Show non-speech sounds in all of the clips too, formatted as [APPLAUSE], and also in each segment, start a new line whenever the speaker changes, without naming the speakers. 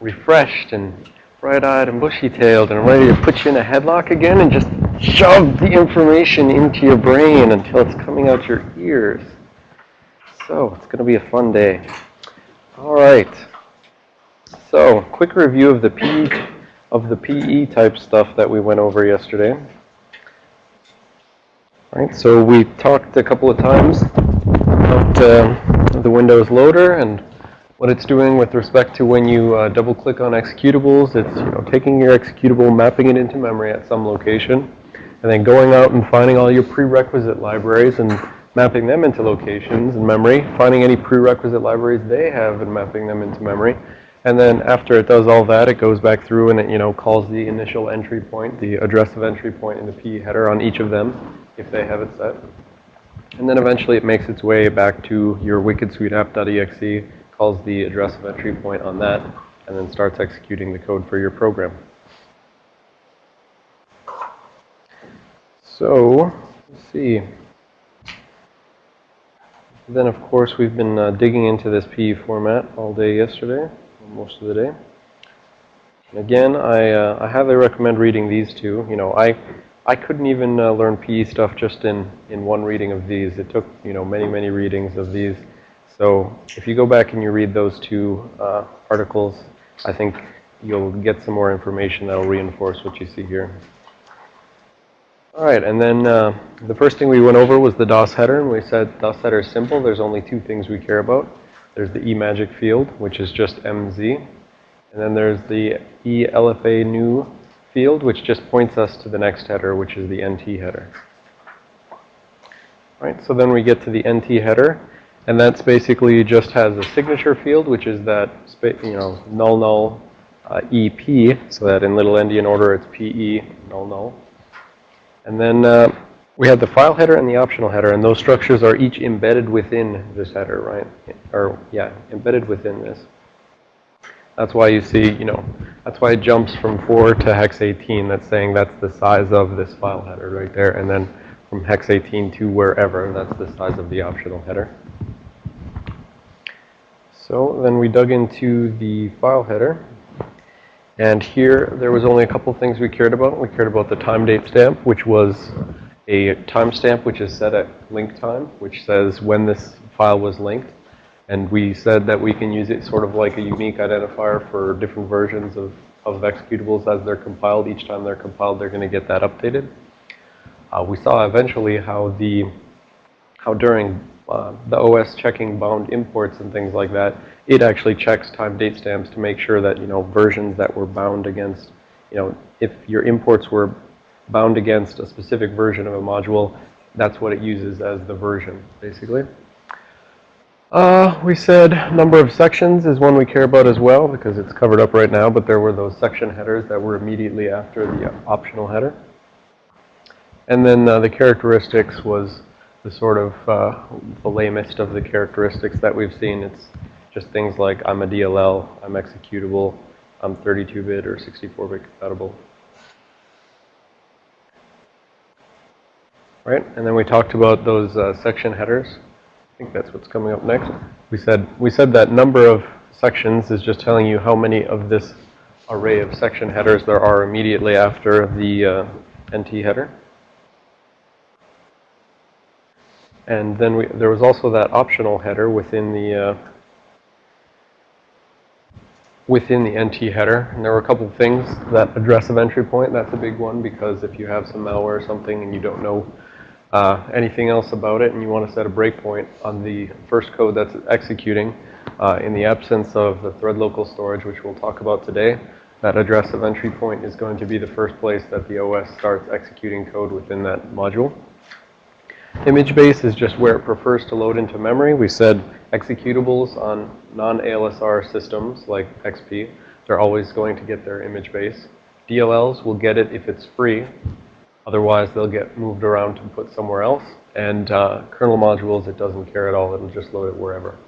refreshed and bright-eyed and bushy-tailed and ready to put you in a headlock again and just shove the information into your brain until it's coming out your ears. So, it's going to be a fun day. All right. So, quick review of the PE, of the PE type stuff that we went over yesterday. All right, so we talked a couple of times about uh, the Windows loader and what it's doing with respect to when you uh, double click on executables. It's you know taking your executable, mapping it into memory at some location, and then going out and finding all your prerequisite libraries and mapping them into locations in memory, finding any prerequisite libraries they have and mapping them into memory. And then after it does all that, it goes back through and it, you know, calls the initial entry point, the address of entry point in the PE header on each of them, if they have it set. And then eventually it makes its way back to your wicked sweet app.exe calls the address of entry point on that, and then starts executing the code for your program. So, let's see. Then, of course, we've been uh, digging into this PE format all day yesterday, most of the day. And again, I, uh, I highly recommend reading these two. You know, I, I couldn't even uh, learn PE stuff just in, in one reading of these. It took, you know, many, many readings of these so if you go back and you read those two uh, articles, I think you'll get some more information that will reinforce what you see here. All right, and then uh, the first thing we went over was the DOS header, and we said DOS header is simple. There's only two things we care about. There's the eMagic field, which is just MZ, and then there's the e_lfanew field, which just points us to the next header, which is the NT header. All right, so then we get to the NT header. And that's basically just has a signature field, which is that, you know, null null uh, EP, so that in little endian order it's PE null null. And then uh, we have the file header and the optional header, and those structures are each embedded within this header, right? Or, yeah, embedded within this. That's why you see, you know, that's why it jumps from 4 to hex 18. That's saying that's the size of this file header right there. And then from hex 18 to wherever, that's the size of the optional header. So then we dug into the file header. And here, there was only a couple things we cared about. We cared about the time date stamp, which was a timestamp which is set at link time, which says when this file was linked. And we said that we can use it sort of like a unique identifier for different versions of, of executables as they're compiled. Each time they're compiled, they're going to get that updated. Uh, we saw eventually how the, how during uh, the OS checking bound imports and things like that, it actually checks time date stamps to make sure that, you know, versions that were bound against, you know, if your imports were bound against a specific version of a module, that's what it uses as the version, basically. Uh, we said number of sections is one we care about as well because it's covered up right now, but there were those section headers that were immediately after the optional header. And then uh, the characteristics was the sort of uh, the lamest of the characteristics that we've seen. It's just things like I'm a DLL, I'm executable, I'm 32-bit or 64-bit compatible. Right, and then we talked about those uh, section headers. I think that's what's coming up next. We said we said that number of sections is just telling you how many of this array of section headers there are immediately after the uh, NT header. And then we, there was also that optional header within the uh, within the NT header. And there were a couple of things. That address of entry point, that's a big one because if you have some malware or something and you don't know uh, anything else about it and you want to set a breakpoint on the first code that's executing uh, in the absence of the thread local storage, which we'll talk about today, that address of entry point is going to be the first place that the OS starts executing code within that module. Image base is just where it prefers to load into memory. We said executables on non-ALSR systems like XP, they're always going to get their image base. DLLs will get it if it's free. Otherwise, they'll get moved around to put somewhere else. And uh, kernel modules, it doesn't care at all. It'll just load it wherever.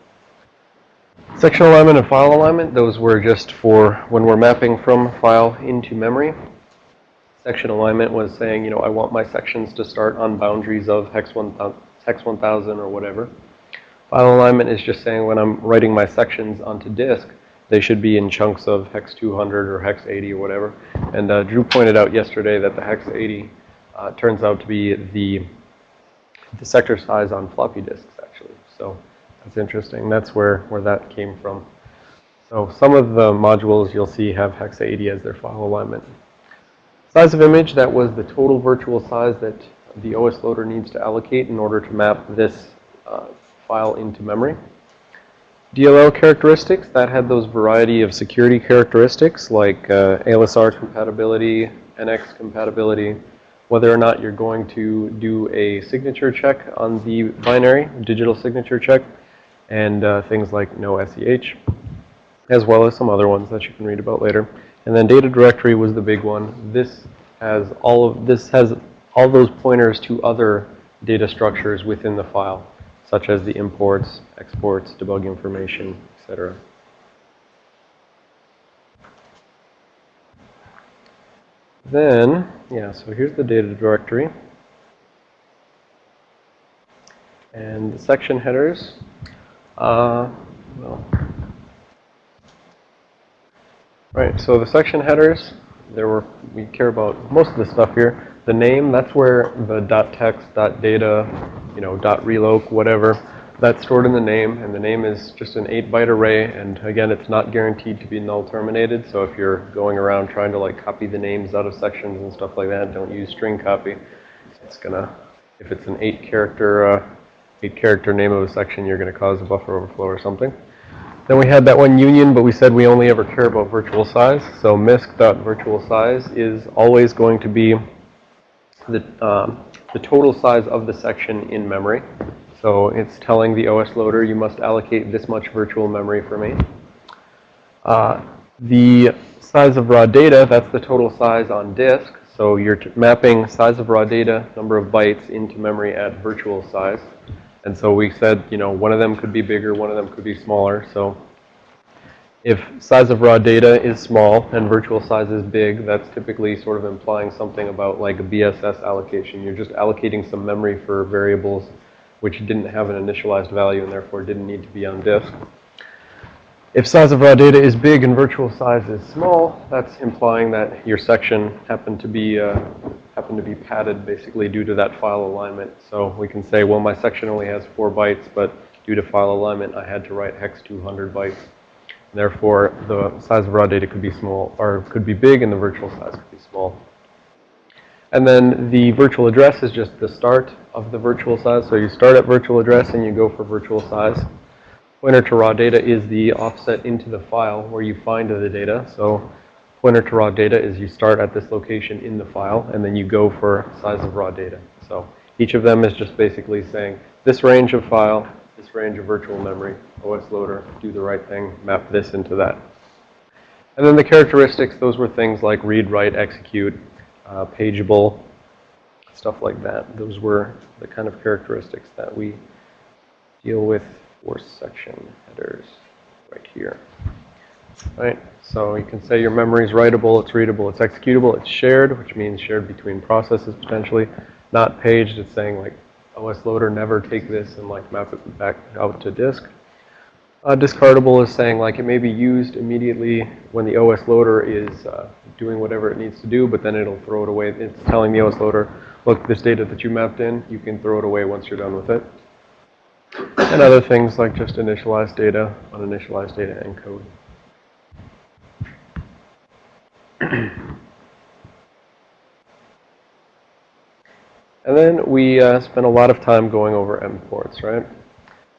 Section alignment and file alignment, those were just for when we're mapping from file into memory. Section alignment was saying, you know, I want my sections to start on boundaries of hex 1000, hex 1000 or whatever. File alignment is just saying when I'm writing my sections onto disk, they should be in chunks of hex 200 or hex 80 or whatever. And uh, Drew pointed out yesterday that the hex 80 uh, turns out to be the, the sector size on floppy disks, actually. So that's interesting. That's where, where that came from. So some of the modules you'll see have hex 80 as their file alignment. Size of image, that was the total virtual size that the OS loader needs to allocate in order to map this uh, file into memory. DLL characteristics, that had those variety of security characteristics like uh, ALSR compatibility, NX compatibility, whether or not you're going to do a signature check on the binary, digital signature check, and uh, things like no SEH, as well as some other ones that you can read about later. And then data directory was the big one. This has all of, this has all those pointers to other data structures within the file such as the imports, exports, debug information, etc. Then, yeah, so here's the data directory. And the section headers, uh, well, right, so the section headers, there were, we care about most of the stuff here. The name, that's where the dot .text, .data, you know, dot .reloc, whatever, that's stored in the name, and the name is just an 8-byte array, and again, it's not guaranteed to be null terminated, so if you're going around trying to like copy the names out of sections and stuff like that, don't use string copy. It's gonna, if it's an 8-character, uh, 8-character name of a section, you're gonna cause a buffer overflow or something. Then we had that one union, but we said we only ever care about virtual size. So misc.virtual size is always going to be the, um, the total size of the section in memory. So it's telling the OS loader you must allocate this much virtual memory for me. Uh, the size of raw data, that's the total size on disk. So you're mapping size of raw data, number of bytes into memory at virtual size. And so we said, you know, one of them could be bigger, one of them could be smaller. So if size of raw data is small and virtual size is big, that's typically sort of implying something about like a BSS allocation. You're just allocating some memory for variables which didn't have an initialized value and therefore didn't need to be on disk. If size of raw data is big and virtual size is small, that's implying that your section happened to be uh, happened to be padded basically due to that file alignment. So we can say, well, my section only has four bytes, but due to file alignment, I had to write hex 200 bytes. Therefore, the size of raw data could be small, or could be big, and the virtual size could be small. And then the virtual address is just the start of the virtual size. So you start at virtual address and you go for virtual size. Pointer to raw data is the offset into the file where you find the data. So pointer to raw data is you start at this location in the file and then you go for size of raw data. So each of them is just basically saying this range of file this range of virtual memory, OS loader, do the right thing, map this into that. And then the characteristics, those were things like read, write, execute, uh, pageable, stuff like that. Those were the kind of characteristics that we deal with for section headers right here. Right, so you can say your memory is writable, it's readable, it's executable, it's shared, which means shared between processes potentially, not paged, it's saying like OS loader never take this and like map it back out to disk. Uh, discardable is saying like it may be used immediately when the OS loader is uh, doing whatever it needs to do, but then it'll throw it away. It's telling the OS loader, look, this data that you mapped in, you can throw it away once you're done with it. And other things like just initialized data, uninitialized data, and code. [CLEARS THROAT] And then we uh, spent a lot of time going over imports, right?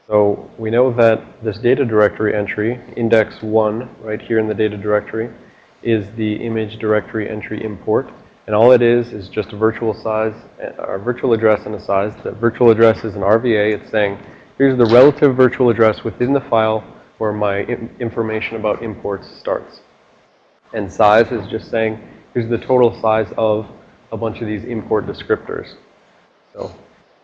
So we know that this data directory entry, index 1, right here in the data directory, is the image directory entry import. And all it is is just a virtual size, a virtual address and a size. The virtual address is an RVA. It's saying, here's the relative virtual address within the file where my information about imports starts. And size is just saying, here's the total size of a bunch of these import descriptors. So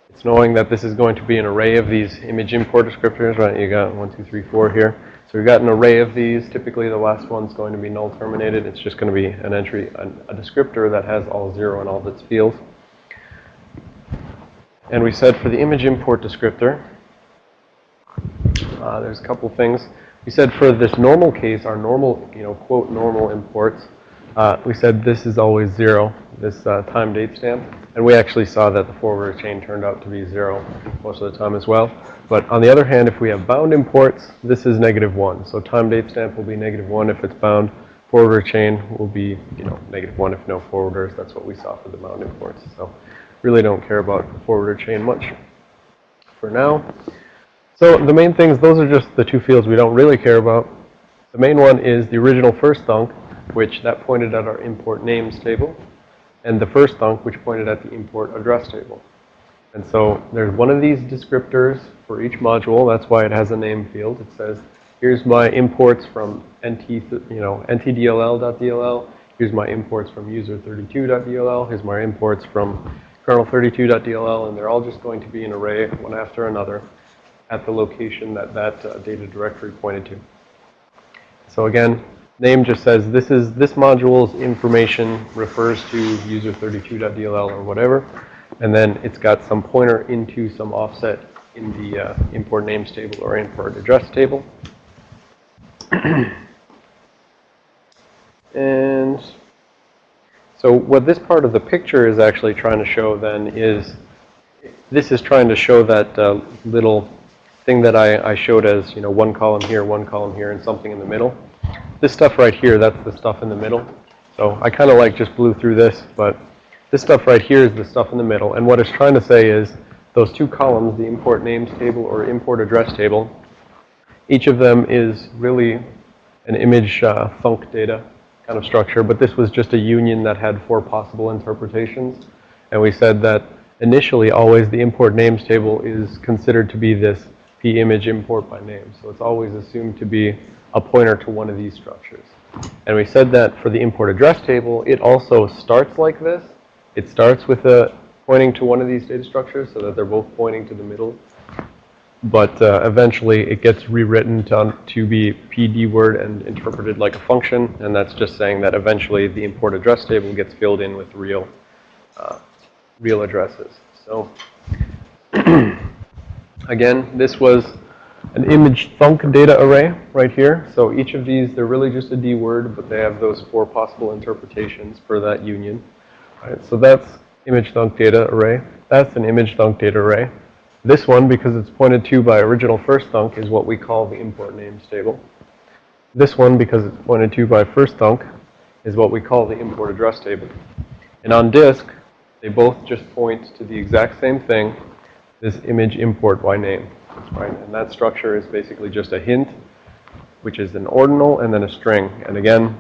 it's knowing that this is going to be an array of these image import descriptors, right? You got one, two, three, four here. So we've got an array of these. Typically, the last one's going to be null terminated. It's just going to be an entry, a descriptor that has all zero in all of its fields. And we said for the image import descriptor, uh, there's a couple things. we said for this normal case, our normal, you know, quote, normal imports, uh, we said this is always zero, this uh, time date stamp. And we actually saw that the forwarder chain turned out to be zero most of the time as well. But on the other hand, if we have bound imports, this is negative one. So time date stamp will be negative one if it's bound. Forwarder chain will be, you know, negative one if no forwarders. That's what we saw for the bound imports. So really don't care about the forwarder chain much for now. So the main things, those are just the two fields we don't really care about. The main one is the original first thunk, which that pointed at our import names table and the first thunk, which pointed at the import address table. And so there's one of these descriptors for each module. That's why it has a name field. It says, here's my imports from nt, you know, ntdll.dll. Here's my imports from user32.dll. Here's my imports from kernel32.dll. And they're all just going to be an array, one after another, at the location that that uh, data directory pointed to. So again, name just says this is this module's information refers to user32.dll or whatever. And then it's got some pointer into some offset in the uh, import names table or import address table. [CLEARS THROAT] and so what this part of the picture is actually trying to show then is this is trying to show that uh, little thing that I, I showed as, you know, one column here, one column here, and something in the middle. This stuff right here, that's the stuff in the middle. So I kind of like just blew through this, but this stuff right here is the stuff in the middle. And what it's trying to say is those two columns, the import names table or import address table, each of them is really an image uh, data kind of structure, but this was just a union that had four possible interpretations. And we said that initially always the import names table is considered to be this p image import by name. So it's always assumed to be a pointer to one of these structures. And we said that for the import address table, it also starts like this. It starts with a pointing to one of these data structures so that they're both pointing to the middle. But uh, eventually it gets rewritten to, to be PD word and interpreted like a function. And that's just saying that eventually the import address table gets filled in with real, uh, real addresses. So [CLEARS THROAT] again, this was an image thunk data array right here. So each of these, they're really just a D word, but they have those four possible interpretations for that union. All right, so that's image thunk data array. That's an image thunk data array. This one, because it's pointed to by original first thunk, is what we call the import names table. This one, because it's pointed to by first thunk, is what we call the import address table. And on disk, they both just point to the exact same thing, this image import by name right? And that structure is basically just a hint, which is an ordinal and then a string. And again,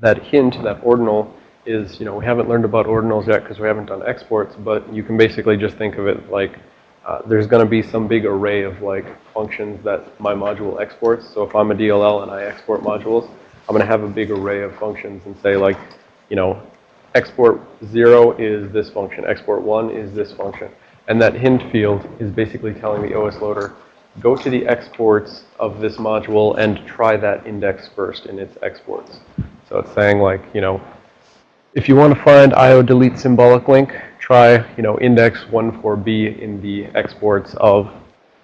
that hint, that ordinal, is, you know, we haven't learned about ordinals yet because we haven't done exports, but you can basically just think of it like uh, there's going to be some big array of like functions that my module exports. So if I'm a DLL and I export modules, I'm going to have a big array of functions and say like, you know, export 0 is this function, export 1 is this function. And that hint field is basically telling the OS loader, go to the exports of this module and try that index first in its exports. So it's saying like, you know, if you want to find IO delete symbolic link, try, you know, index 14b in the exports of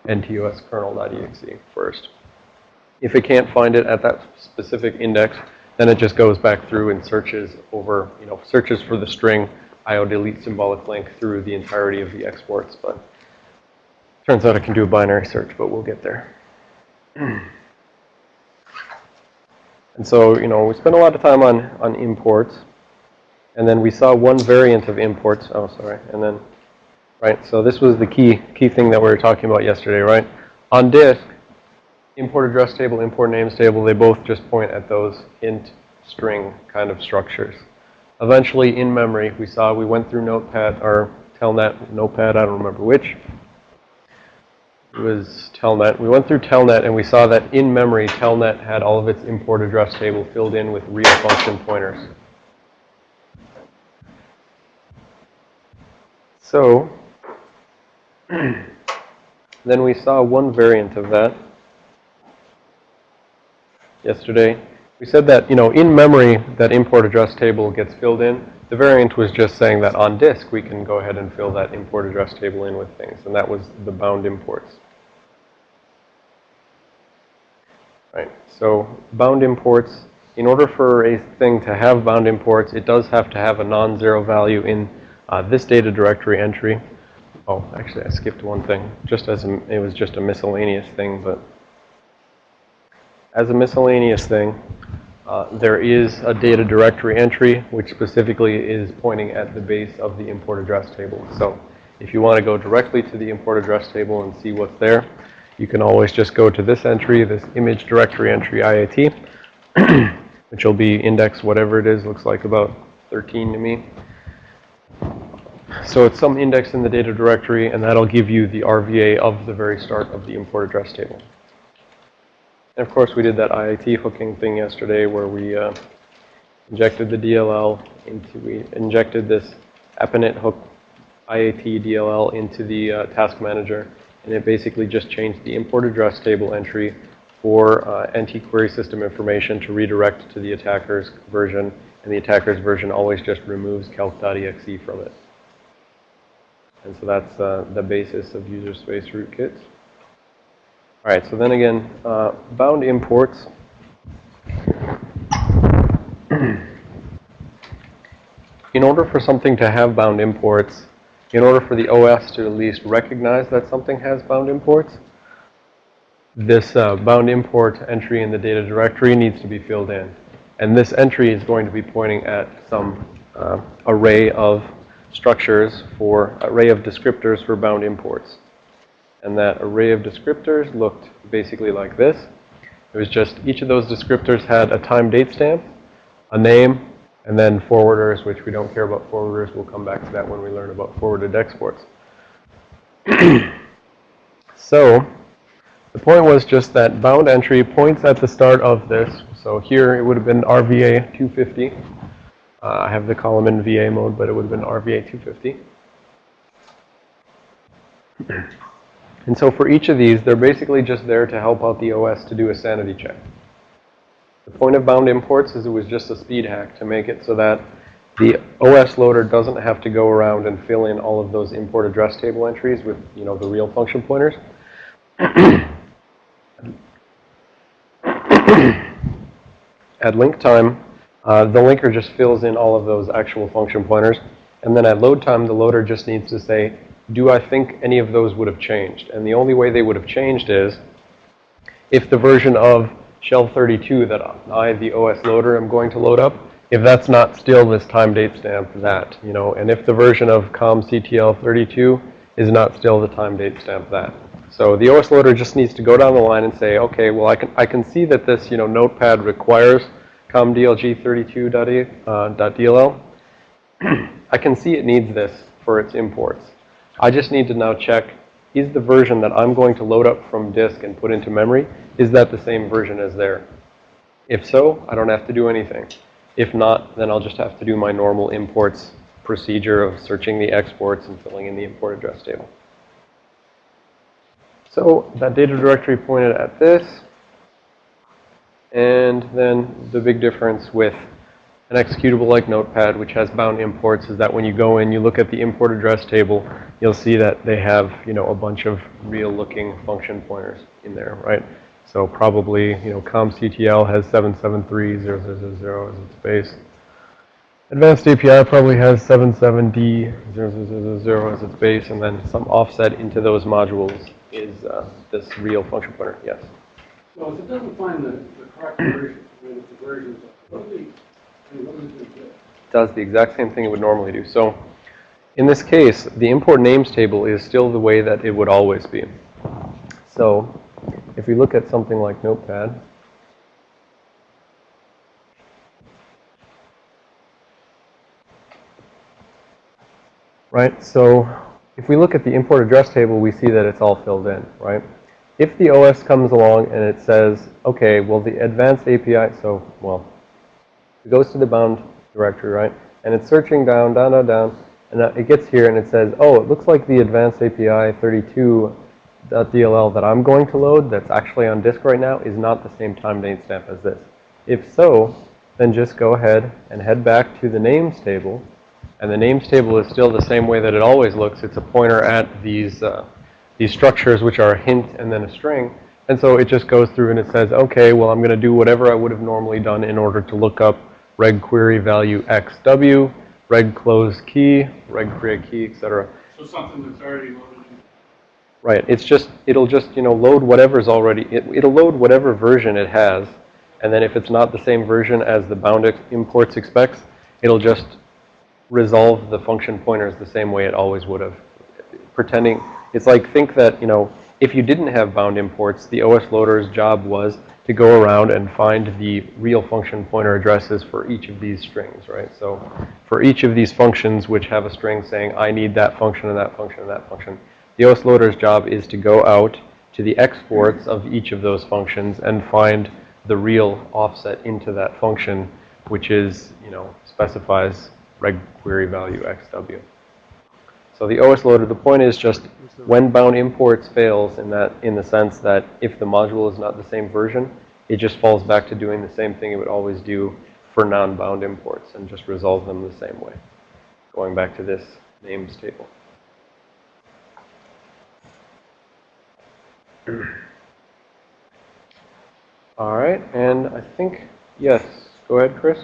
ntoskrnl.exe first. If it can't find it at that specific index, then it just goes back through and searches over, you know, searches for the string IO delete symbolic link through the entirety of the exports, but turns out it can do a binary search, but we'll get there. and so, you know, we spent a lot of time on, on imports, and then we saw one variant of imports. Oh, sorry. And then, right, so this was the key, key thing that we were talking about yesterday, right? On disk, import address table, import names table, they both just point at those int string kind of structures. Eventually, in memory, we saw we went through Notepad or Telnet, Notepad, I don't remember which. It was Telnet. We went through Telnet and we saw that in memory, Telnet had all of its import address table filled in with real function pointers. So, then we saw one variant of that yesterday. We said that, you know, in memory, that import address table gets filled in. The variant was just saying that on disk, we can go ahead and fill that import address table in with things. And that was the bound imports. Right. So bound imports, in order for a thing to have bound imports, it does have to have a non-zero value in uh, this data directory entry. Oh, actually, I skipped one thing. Just as a, it was just a miscellaneous thing, but as a miscellaneous thing, uh, there is a data directory entry which specifically is pointing at the base of the import address table. So if you want to go directly to the import address table and see what's there, you can always just go to this entry, this image directory entry IAT, [CLEARS THROAT] which will be index whatever it is, looks like about 13 to me. So it's some index in the data directory, and that'll give you the RVA of the very start of the import address table. And of course, we did that IAT hooking thing yesterday where we uh, injected the DLL into, we injected this AppInit hook IAT DLL into the uh, task manager. And it basically just changed the import address table entry for uh, NT query system information to redirect to the attacker's version. And the attacker's version always just removes calc.exe from it. And so that's uh, the basis of user space rootkits. All right, so then again, uh, bound imports. in order for something to have bound imports, in order for the OS to at least recognize that something has bound imports, this uh, bound import entry in the data directory needs to be filled in. And this entry is going to be pointing at some uh, array of structures for, array of descriptors for bound imports. And that array of descriptors looked basically like this. It was just each of those descriptors had a time date stamp, a name, and then forwarders, which we don't care about forwarders. We'll come back to that when we learn about forwarded exports. [CLEARS THROAT] so the point was just that bound entry points at the start of this. So here it would have been RVA 250. Uh, I have the column in VA mode, but it would have been RVA 250. [CLEARS THROAT] And so for each of these, they're basically just there to help out the OS to do a sanity check. The point of bound imports is it was just a speed hack to make it so that the OS loader doesn't have to go around and fill in all of those import address table entries with, you know, the real function pointers. [CLEARS THROAT] at link time, uh, the linker just fills in all of those actual function pointers. And then at load time, the loader just needs to say, do I think any of those would have changed? And the only way they would have changed is if the version of shell 32 that I, the OS loader, am going to load up, if that's not still this time date stamp that, you know, and if the version of COM-CTL 32 is not still the time date stamp that. So the OS loader just needs to go down the line and say, okay, well, I can, I can see that this, you know, notepad requires COMDLG32.dll. Uh, [CLEARS THROAT] I can see it needs this for its imports. I just need to now check, is the version that I'm going to load up from disk and put into memory, is that the same version as there? If so, I don't have to do anything. If not, then I'll just have to do my normal imports procedure of searching the exports and filling in the import address table. So that data directory pointed at this. And then the big difference with an executable like Notepad, which has bound imports, is that when you go in, you look at the import address table, you'll see that they have, you know, a bunch of real-looking function pointers in there, right? So probably, you know, COMCTL has 773.000 as its base. Advanced API probably has 77D000 as its base, and then some offset into those modules is uh, this real function pointer, yes.
So if it doesn't find the, the correct version, the I mean, it do?
Does the exact same thing it would normally do. So in this case, the import names table is still the way that it would always be. So if we look at something like Notepad, right? So if we look at the import address table, we see that it's all filled in, right? If the OS comes along and it says, okay, well, the advanced API, so, well, it goes to the bound directory, right? And it's searching down, down, down, down, and it gets here and it says, oh, it looks like the advanced API 32.dll that I'm going to load that's actually on disk right now is not the same time date stamp as this. If so, then just go ahead and head back to the names table. And the names table is still the same way that it always looks. It's a pointer at these, uh, these structures, which are a hint and then a string. And so it just goes through and it says, okay, well, I'm going to do whatever I would have normally done in order to look up reg query value xw, reg close key, reg create key, etc.
So something that's already loaded in.
Right. It's just, it'll just, you know, load whatever's already, it, it'll load whatever version it has. And then if it's not the same version as the bound ex- imports expects, it'll just resolve the function pointers the same way it always would have. Pretending, it's like think that, you know, if you didn't have bound imports, the OS loader's job was to go around and find the real function pointer addresses for each of these strings, right? So for each of these functions which have a string saying, I need that function and that function and that function, the OS loader's job is to go out to the exports of each of those functions and find the real offset into that function, which is, you know, specifies reg query value xw. So the OS loader, the point is just when bound imports fails in that, in the sense that if the module is not the same version, it just falls back to doing the same thing it would always do for non-bound imports and just resolve them the same way. Going back to this names table. All right, and I think, yes, go ahead, Chris.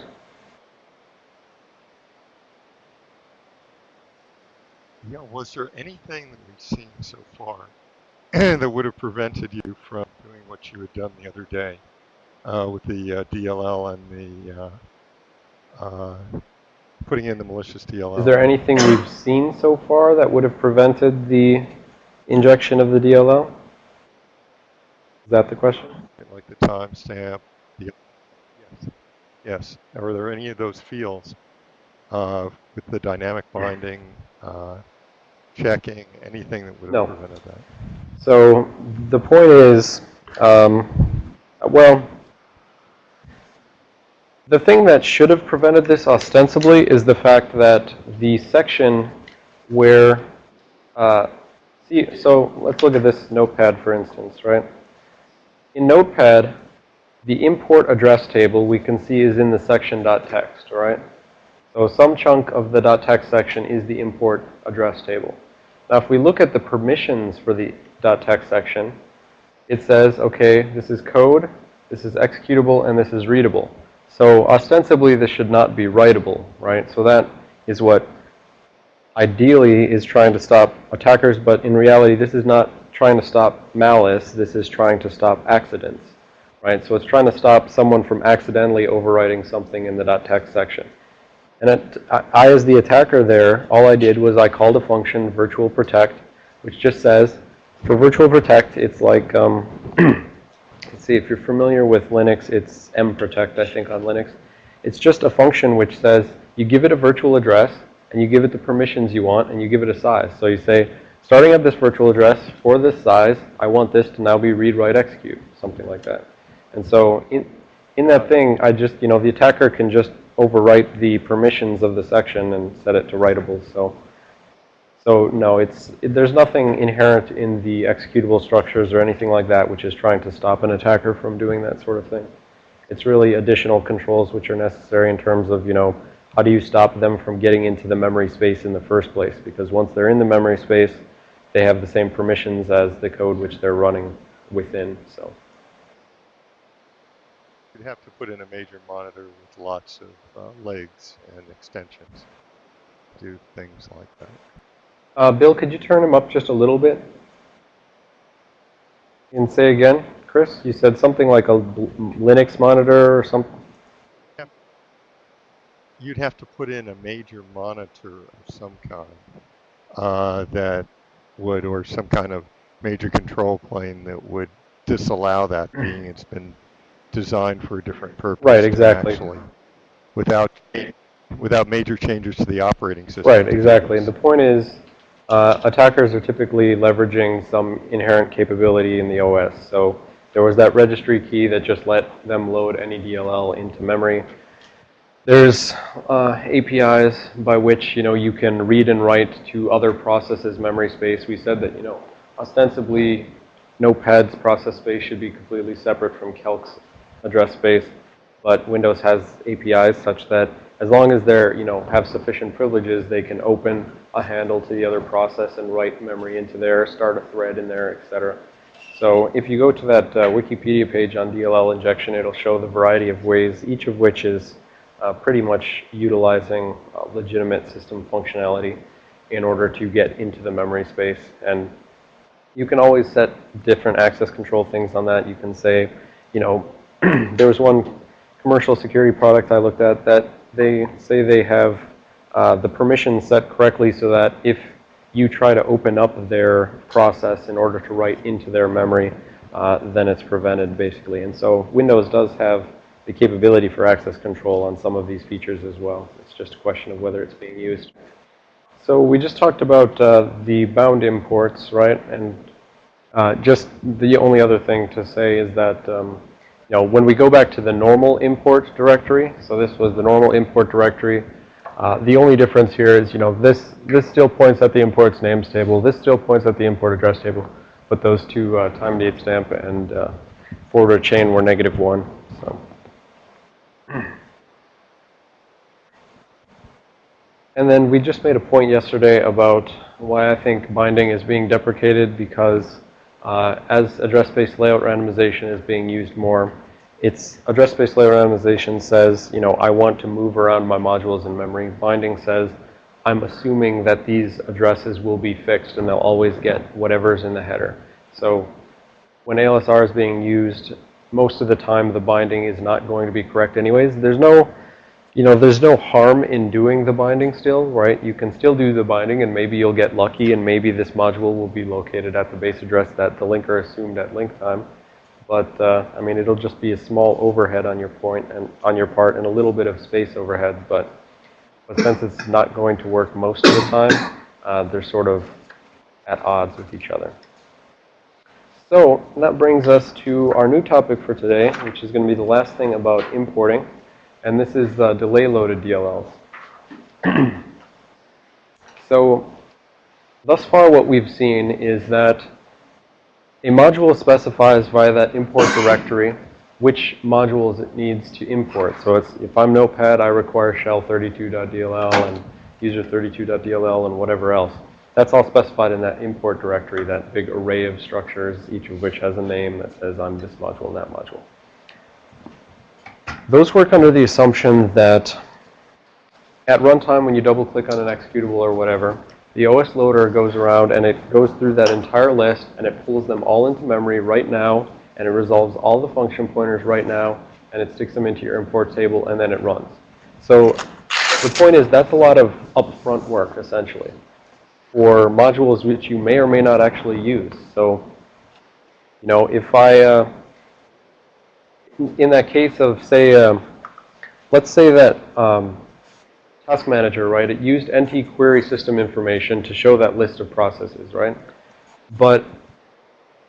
Yeah, was there anything that we've seen so far [CLEARS THROAT] that would have prevented you from doing what you had done the other day uh, with the uh, DLL and the uh, uh, putting in the malicious DLL?
Is there anything we've seen so far that would have prevented the injection of the DLL? Is that the question?
like the timestamp? Yes. Yes. Are there any of those fields uh, with the dynamic binding? Uh, checking, anything that would have
No.
prevented that?
So the point is, um, well, the thing that should have prevented this ostensibly is the fact that the section where, uh, see, so let's look at this notepad for instance, right? In notepad, the import address table we can see is in the section .text, right? So some chunk of the .text section is the import address table. Now, if we look at the permissions for the .text section, it says, okay, this is code, this is executable, and this is readable. So ostensibly, this should not be writable, right? So that is what ideally is trying to stop attackers, but in reality, this is not trying to stop malice. This is trying to stop accidents, right? So it's trying to stop someone from accidentally overwriting something in the .text section. And I, as the attacker there, all I did was I called a function virtual protect, which just says, for virtual protect, it's like, um, [CLEARS THROAT] let's see, if you're familiar with Linux, it's mprotect, I think, on Linux. It's just a function which says, you give it a virtual address, and you give it the permissions you want, and you give it a size. So you say, starting at this virtual address, for this size, I want this to now be read, write, execute, something like that. And so in, in that thing, I just, you know, the attacker can just overwrite the permissions of the section and set it to writable. So, so no, it's it, there's nothing inherent in the executable structures or anything like that which is trying to stop an attacker from doing that sort of thing. It's really additional controls which are necessary in terms of, you know, how do you stop them from getting into the memory space in the first place? Because once they're in the memory space, they have the same permissions as the code which they're running within. So.
You'd have to put in a major monitor with lots of uh, legs and extensions. Do things like that.
Uh, Bill, could you turn him up just a little bit? And say again, Chris, you said something like a Linux monitor or something?
You'd have to put in a major monitor of some kind uh, that would, or some kind of major control plane that would disallow that being it's been designed for a different purpose.
Right, exactly.
Actually, without without major changes to the operating system.
Right, exactly. And the point is, uh, attackers are typically leveraging some inherent capability in the OS. So there was that registry key that just let them load any DLL into memory. There's uh, APIs by which, you know, you can read and write to other processes' memory space. We said that, you know, ostensibly, Notepad's process space should be completely separate from Calc's address space, but Windows has APIs such that as long as they're, you know, have sufficient privileges, they can open a handle to the other process and write memory into there, start a thread in there, etc. So if you go to that uh, Wikipedia page on DLL injection, it'll show the variety of ways, each of which is uh, pretty much utilizing uh, legitimate system functionality in order to get into the memory space. And you can always set different access control things on that. You can say, you know, [CLEARS THROAT] there was one commercial security product I looked at that they say they have uh, the permissions set correctly so that if you try to open up their process in order to write into their memory, uh, then it's prevented basically. And so Windows does have the capability for access control on some of these features as well. It's just a question of whether it's being used. So we just talked about uh, the bound imports, right? And uh, just the only other thing to say is that, um, know, when we go back to the normal import directory, so this was the normal import directory, uh, the only difference here is, you know, this, this still points at the imports names table. This still points at the import address table. But those two, uh, time date stamp and uh, forwarder chain were negative one. So. [CLEARS THROAT] And then we just made a point yesterday about why I think binding is being deprecated because uh, as address space layout randomization is being used more, it's address space layer randomization says, you know, I want to move around my modules in memory. Binding says, I'm assuming that these addresses will be fixed and they'll always get whatever's in the header. So when ALSR is being used, most of the time the binding is not going to be correct anyways. There's no, you know, there's no harm in doing the binding still, right? You can still do the binding and maybe you'll get lucky and maybe this module will be located at the base address that the linker assumed at link time. But, uh, I mean, it'll just be a small overhead on your point and on your part and a little bit of space overhead. But, but since it's not going to work most of the time, uh, they're sort of at odds with each other. So that brings us to our new topic for today, which is going to be the last thing about importing. And this is uh, delay loaded DLLs. [CLEARS THROAT] so thus far what we've seen is that a module specifies via that import directory which modules it needs to import. So it's, if I'm Notepad, I require shell32.dll and user32.dll and whatever else. That's all specified in that import directory, that big array of structures, each of which has a name that says I'm this module and that module. Those work under the assumption that at runtime when you double click on an executable or whatever, the OS loader goes around and it goes through that entire list and it pulls them all into memory right now and it resolves all the function pointers right now and it sticks them into your import table and then it runs. So the point is that's a lot of upfront work essentially for modules which you may or may not actually use. So, you know, if I, uh, in that case of say, um, let's say that um, Task Manager, right, it used NT query system information to show that list of processes, right? But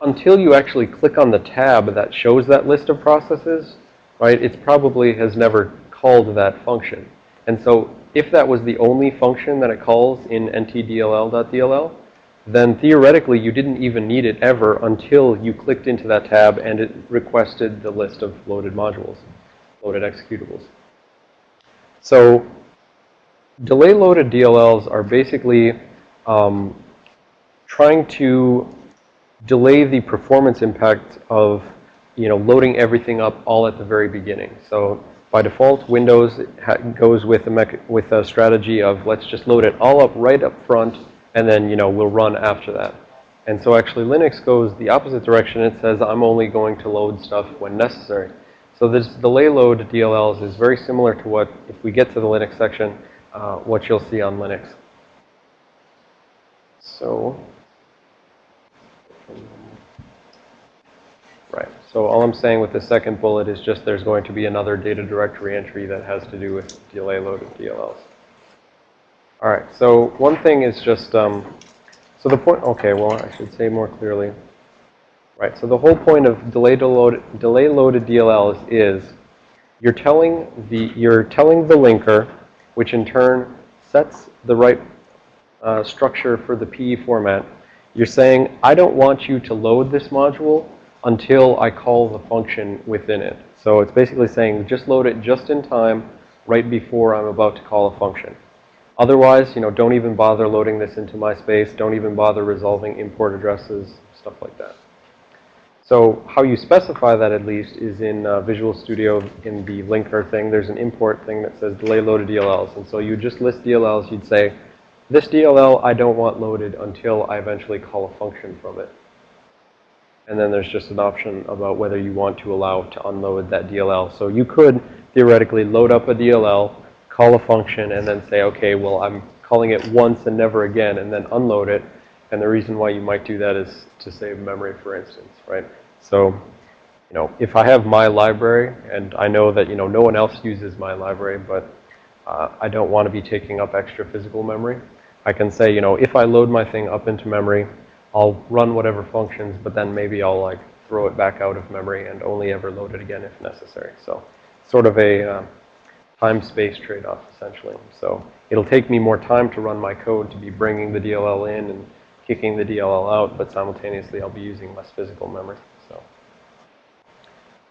until you actually click on the tab that shows that list of processes, right, it probably has never called that function. And so if that was the only function that it calls in ntdll.dll, then theoretically you didn't even need it ever until you clicked into that tab and it requested the list of loaded modules, loaded executables. So delay loaded DLLs are basically um, trying to delay the performance impact of, you know, loading everything up all at the very beginning. So by default, Windows goes with a, with a strategy of let's just load it all up right up front and then, you know, we'll run after that. And so actually Linux goes the opposite direction. It says I'm only going to load stuff when necessary. So this delay load DLLs is very similar to what, if we get to the Linux section, uh, what you'll see on Linux. So, right. So all I'm saying with the second bullet is just there's going to be another data directory entry that has to do with delay loaded DLLs. All right. So one thing is just, um, so the point, okay, well, I should say more clearly. Right. So the whole point of delay, load, delay loaded DLLs is you're telling the, you're telling the linker which in turn sets the right uh, structure for the PE format. You're saying, I don't want you to load this module until I call the function within it. So it's basically saying, just load it just in time right before I'm about to call a function. Otherwise, you know, don't even bother loading this into my space. Don't even bother resolving import addresses, stuff like that. So how you specify that at least is in uh, Visual Studio in the linker thing. There's an import thing that says delay loaded DLLs. And so you just list DLLs. You'd say, this DLL I don't want loaded until I eventually call a function from it. And then there's just an option about whether you want to allow to unload that DLL. So you could theoretically load up a DLL, call a function, and then say, okay, well, I'm calling it once and never again, and then unload it. And the reason why you might do that is to save memory, for instance, right? So, you know, if I have my library, and I know that, you know, no one else uses my library, but uh, I don't want to be taking up extra physical memory, I can say, you know, if I load my thing up into memory, I'll run whatever functions, but then maybe I'll like throw it back out of memory and only ever load it again if necessary. So sort of a uh, time-space trade-off, essentially. So it'll take me more time to run my code to be bringing the DLL in and kicking the DLL out, but simultaneously I'll be using less physical memory. So,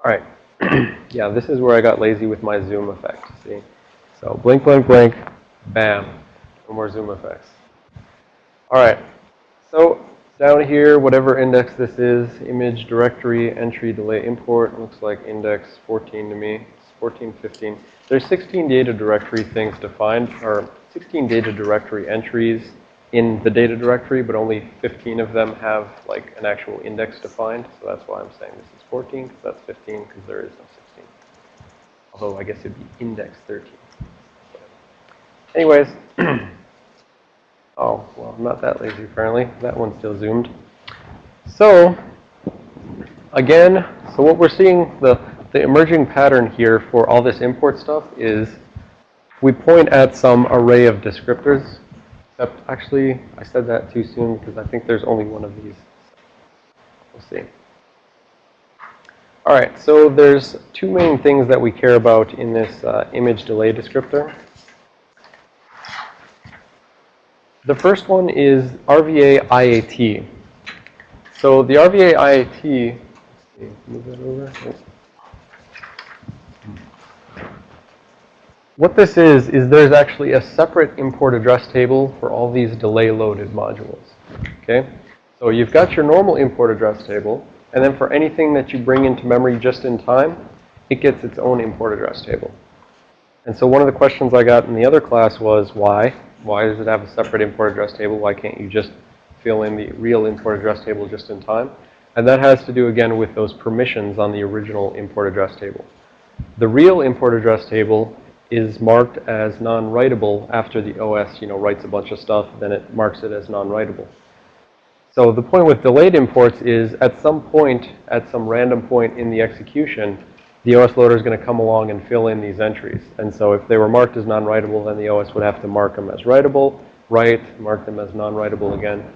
all right. [CLEARS THROAT] yeah, this is where I got lazy with my zoom effect. See? So blink, blink, blink, bam. No more zoom effects. All right. So down here, whatever index this is, image directory entry delay import, looks like index 14 to me. It's 14, 15. There's 16 data directory things defined, or 16 data directory entries in the data directory, but only 15 of them have like an actual index defined. So that's why I'm saying this is 14, because that's 15, because there is no 16. Although I guess it'd be index 13. Anyways, [CLEARS THROAT] oh, well, I'm not that lazy apparently. That one's still zoomed. So, again, so what we're seeing, the, the emerging pattern here for all this import stuff is we point at some array of descriptors. Except, actually, I said that too soon because I think there's only one of these. We'll see. All right, so there's two main things that we care about in this uh, image delay descriptor. The first one is RVA IAT. So the RVA IAT, move that over. What this is, is there's actually a separate import address table for all these delay loaded modules. Okay? So you've got your normal import address table, and then for anything that you bring into memory just in time, it gets its own import address table. And so one of the questions I got in the other class was why? Why does it have a separate import address table? Why can't you just fill in the real import address table just in time? And that has to do, again, with those permissions on the original import address table. The real import address table is marked as non-writable after the OS, you know, writes a bunch of stuff, then it marks it as non-writable. So the point with delayed imports is at some point, at some random point in the execution, the OS loader is going to come along and fill in these entries. And so if they were marked as non-writable, then the OS would have to mark them as writable, write, mark them as non-writable again.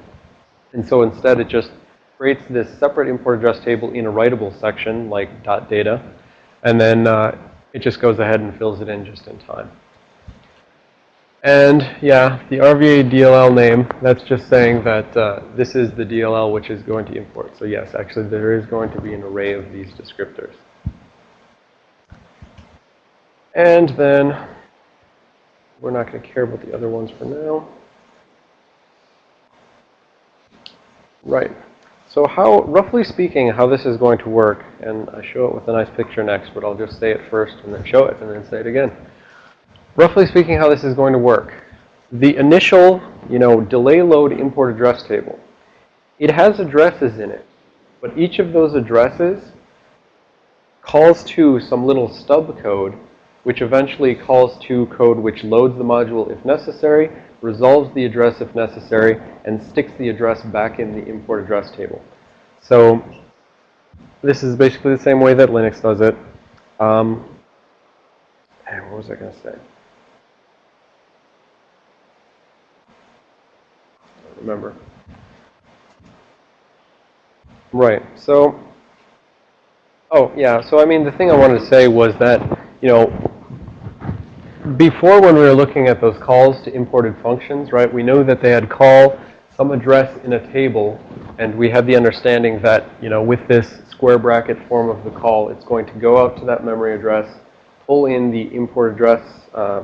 And so instead it just creates this separate import address table in a writable section like .data. And then uh, it just goes ahead and fills it in just in time. And yeah, the RVA DLL name, that's just saying that uh, this is the DLL which is going to import. So yes, actually there is going to be an array of these descriptors. And then we're not going to care about the other ones for now. Right. So how, roughly speaking, how this is going to work, and I show it with a nice picture next, but I'll just say it first and then show it and then say it again. Roughly speaking, how this is going to work. The initial, you know, delay load import address table, it has addresses in it, but each of those addresses calls to some little stub code which eventually calls to code which loads the module if necessary, resolves the address if necessary, and sticks the address back in the import address table. So this is basically the same way that Linux does it. Um, what was I going to say? remember. Right. So, oh, yeah. So, I mean, the thing I wanted to say was that, you know, before when we were looking at those calls to imported functions, right, we know that they had call some address in a table, and we have the understanding that, you know, with this square bracket form of the call, it's going to go out to that memory address, pull in the import address, uh,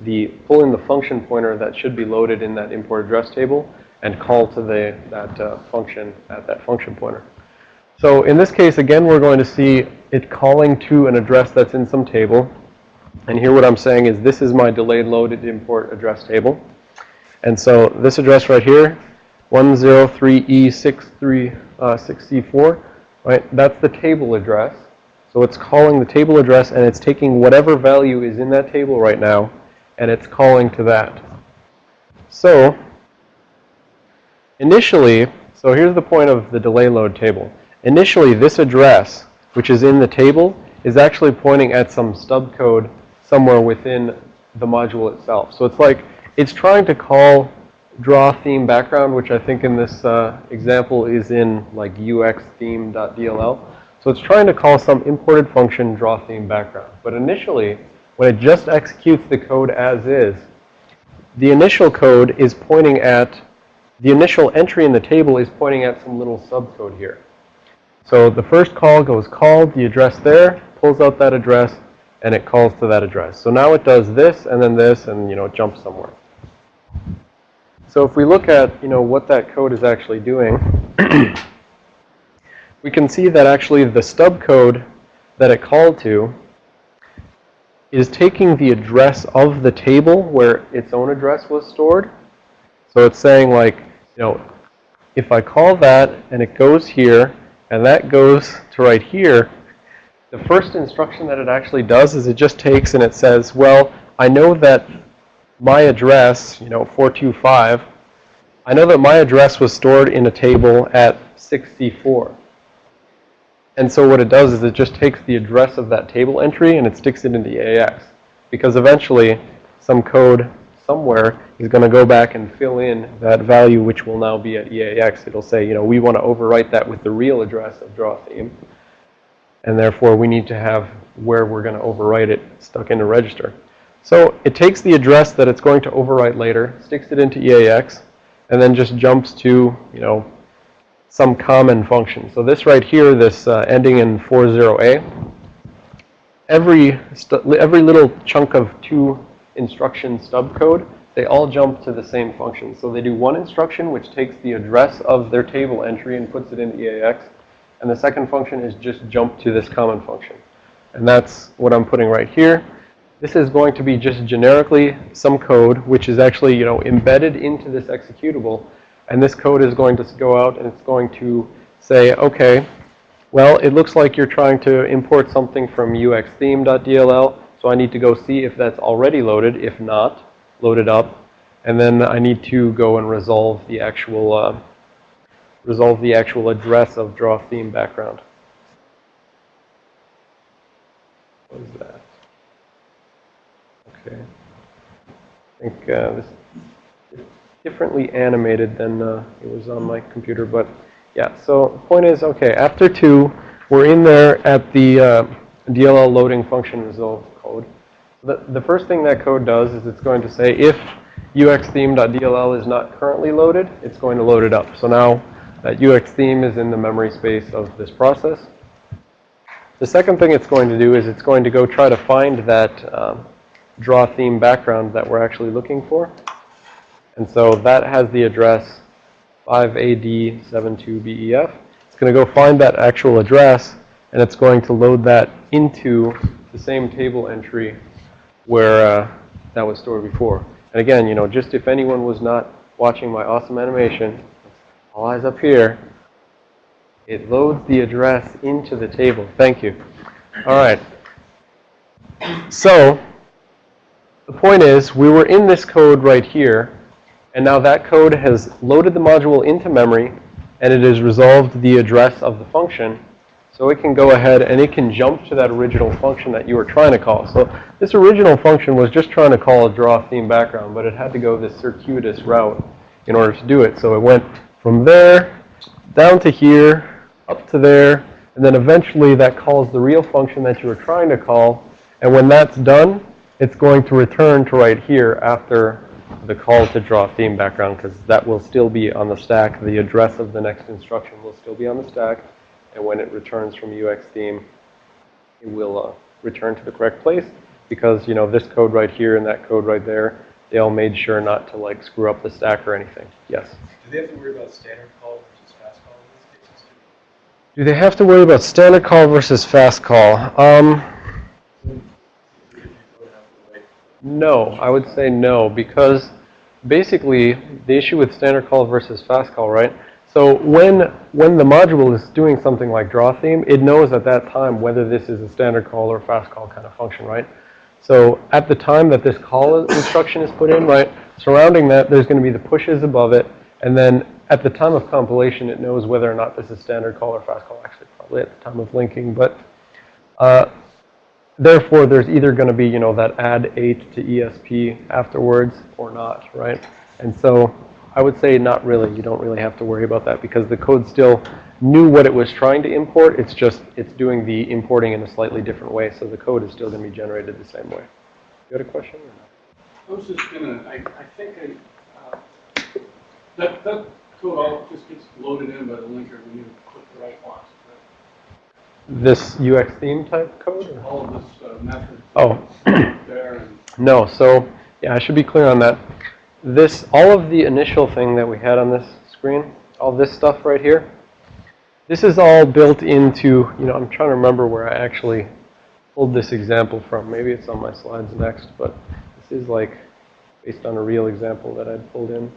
the pull in the function pointer that should be loaded in that import address table, and call to the that uh, function at that function pointer. So in this case, again, we're going to see it calling to an address that's in some table. And here what I'm saying is this is my delayed loaded import address table. And so this address right here, 103E6364, uh, right? That's the table address. So it's calling the table address and it's taking whatever value is in that table right now and it's calling to that. So initially, so here's the point of the delay load table. Initially, this address, which is in the table, is actually pointing at some stub code somewhere within the module itself. So it's like, it's trying to call draw theme background, which I think in this uh, example is in like uxtheme.dll. So it's trying to call some imported function draw theme background. But initially, when it just executes the code as is, the initial code is pointing at, the initial entry in the table is pointing at some little stub code here. So the first call goes called, the address there, pulls out that address, and it calls to that address. So now it does this, and then this, and, you know, jumps somewhere. So if we look at, you know, what that code is actually doing, [CLEARS THROAT] we can see that actually the stub code that it called to is taking the address of the table where its own address was stored. So it's saying like, you know, if I call that and it goes here and that goes to right here, the first instruction that it actually does is it just takes and it says, well, I know that my address, you know, 425, I know that my address was stored in a table at 64. And so what it does is it just takes the address of that table entry and it sticks it into EAX. Because eventually, some code somewhere is going to go back and fill in that value which will now be at EAX. It'll say, you know, we want to overwrite that with the real address of draw theme. And therefore, we need to have where we're going to overwrite it stuck in a register. So it takes the address that it's going to overwrite later, sticks it into EAX, and then just jumps to, you know, some common function. So this right here, this uh, ending in 40A, every, every little chunk of two instruction stub code, they all jump to the same function. So they do one instruction, which takes the address of their table entry and puts it into EAX. And the second function is just jump to this common function. And that's what I'm putting right here. This is going to be just generically some code, which is actually, you know, embedded into this executable. And this code is going to go out and it's going to say, okay, well, it looks like you're trying to import something from uxtheme.dll. So I need to go see if that's already loaded. If not, load it up. And then I need to go and resolve the actual, uh, resolve the actual address of draw theme background. What is that? Okay. I think uh, this is differently animated than uh, it was on my computer, but yeah. So the point is, okay, after two, we're in there at the uh, DLL loading function resolve code. The, the first thing that code does is it's going to say if uxtheme.dll is not currently loaded, it's going to load it up. So now that uxtheme is in the memory space of this process. The second thing it's going to do is it's going to go try to find that um, draw theme background that we're actually looking for. And so that has the address 5AD72BEF. It's going to go find that actual address, and it's going to load that into the same table entry where uh, that was stored before. And again, you know, just if anyone was not watching my awesome animation, all eyes up here, it loads the address into the table. Thank you. All right. So point is, we were in this code right here, and now that code has loaded the module into memory, and it has resolved the address of the function. So it can go ahead and it can jump to that original function that you were trying to call. So this original function was just trying to call a draw theme background, but it had to go this circuitous route in order to do it. So it went from there down to here, up to there, and then eventually that calls the real function that you were trying to call. And when that's done, it's going to return to right here after the call to draw theme background because that will still be on the stack. The address of the next instruction will still be on the stack. And when it returns from UX theme, it will uh, return to the correct place because, you know, this code right here and that code right there, they all made sure not to, like, screw up the stack or anything. Yes?
Do they have to worry about standard call versus fast call in these cases
Do they have to worry about standard call versus fast call? Um, no, I would say no, because basically the issue with standard call versus fast call, right? So when when the module is doing something like draw theme, it knows at that time whether this is a standard call or fast call kind of function, right? So at the time that this call instruction is put in, right, surrounding that, there's going to be the pushes above it, and then at the time of compilation, it knows whether or not this is standard call or fast call, actually probably at the time of linking, but uh, therefore there's either going to be, you know, that add 8 to ESP afterwards or not, right? And so I would say not really. You don't really have to worry about that because the code still knew what it was trying to import. It's just, it's doing the importing in a slightly different way. So the code is still going to be generated the same way. You had a question? Or not?
I was just gonna, I, I think I, uh, that, that code all just gets loaded in by the linker when you click the right box.
This UX theme type code? or-
All of this uh, method
Oh,
there [CLEARS THROAT]
no. So yeah, I should be clear on that. This, all of the initial thing that we had on this screen, all this stuff right here, this is all built into, you know, I'm trying to remember where I actually pulled this example from. Maybe it's on my slides next, but this is like based on a real example that I'd pulled in.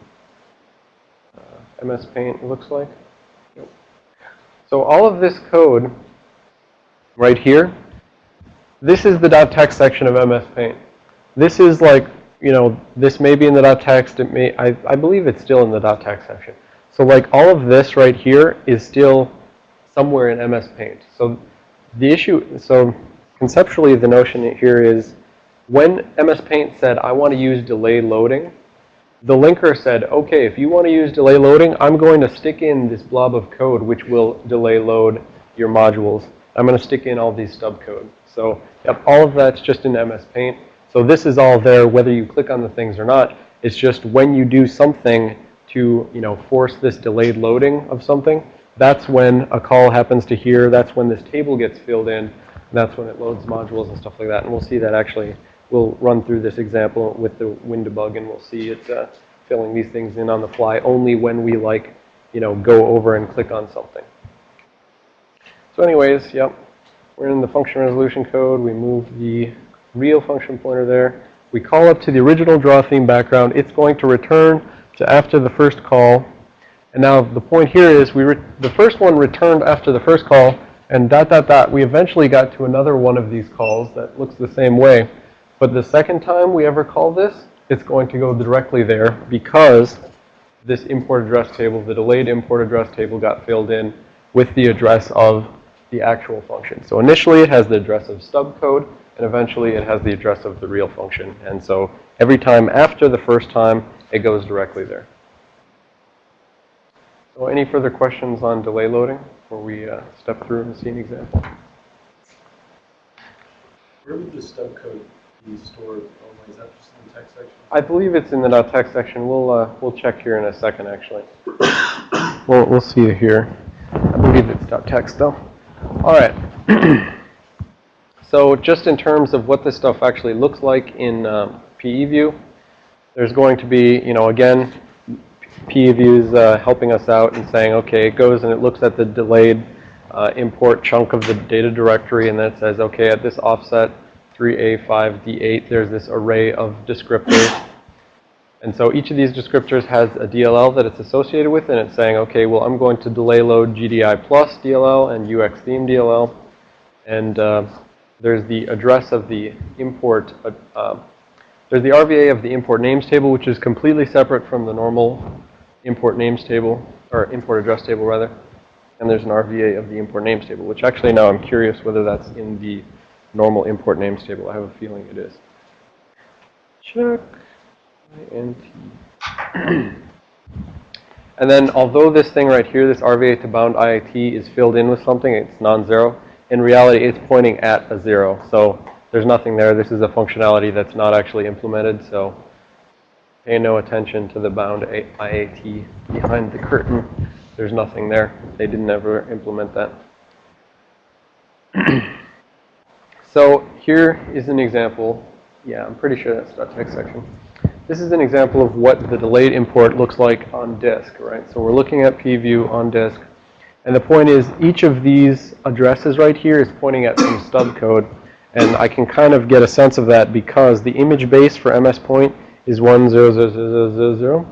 Uh, MS Paint, it looks like. Yep. So all of this code right here, this is the .text section of MS Paint. This is like, you know, this may be in the .text, it may, I, I believe it's still in the .text section. So like all of this right here is still somewhere in MS Paint. So the issue, so conceptually the notion here is when MS Paint said, I want to use delay loading, the linker said, okay, if you want to use delay loading, I'm going to stick in this blob of code which will delay load your modules. I'm going to stick in all these stub code. So yep, all of that's just in MS Paint. So this is all there whether you click on the things or not. It's just when you do something to, you know, force this delayed loading of something, that's when a call happens to here. That's when this table gets filled in. That's when it loads modules and stuff like that. And we'll see that actually, we'll run through this example with the WinDbg and we'll see it uh, filling these things in on the fly only when we like, you know, go over and click on something. So anyways, yep, we're in the function resolution code. We move the real function pointer there. We call up to the original draw theme background. It's going to return to after the first call. And now the point here is we the first one returned after the first call and dot dot dot. We eventually got to another one of these calls that looks the same way. But the second time we ever call this, it's going to go directly there because this import address table, the delayed import address table got filled in with the address of the actual function. So initially it has the address of stub code and eventually it has the address of the real function. And so every time after the first time, it goes directly there. So any further questions on delay loading before we uh, step through and see an example?
Where would the stub code be stored normally? Is that just in the text section?
I believe it's in the not text section. We'll uh, we'll check here in a second, actually. [COUGHS] we'll we'll see it here. I believe it's .text though. All right. [CLEARS THROAT] so just in terms of what this stuff actually looks like in um, PE view, there's going to be, you know, again, PE view is uh, helping us out and saying, okay, it goes and it looks at the delayed uh, import chunk of the data directory, and then it says, okay, at this offset 3A5D8, there's this array of descriptors. And so each of these descriptors has a DLL that it's associated with, and it's saying, okay, well, I'm going to delay load GDI plus DLL and UX theme DLL. And uh, there's the address of the import, uh, uh, there's the RVA of the import names table, which is completely separate from the normal import names table, or import address table, rather. And there's an RVA of the import names table, which actually now I'm curious whether that's in the normal import names table. I have a feeling it is. Check. INT. [CLEARS THROAT] and then although this thing right here, this RVA to bound IAT is filled in with something, it's non-zero, in reality it's pointing at a zero. So there's nothing there. This is a functionality that's not actually implemented, so pay no attention to the bound IAT behind the curtain. There's nothing there. They didn't ever implement that. [CLEARS THROAT] so here is an example. Yeah, I'm pretty sure that's .text section. This is an example of what the delayed import looks like on disk, right? So we're looking at PE view on disk. And the point is, each of these addresses right here is pointing at some stub code. And I can kind of get a sense of that because the image base for MS Paint is 100000.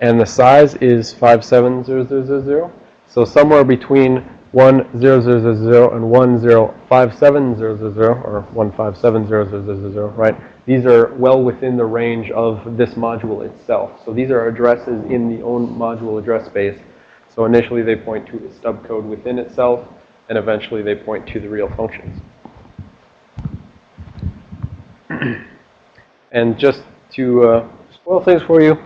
And the size is 57000. So somewhere between 1000 and 105700 or 157000, right? These are well within the range of this module itself. So these are addresses in the own module address space. So initially they point to the stub code within itself, and eventually they point to the real functions. [CLEARS THROAT] and just to uh, spoil things for you,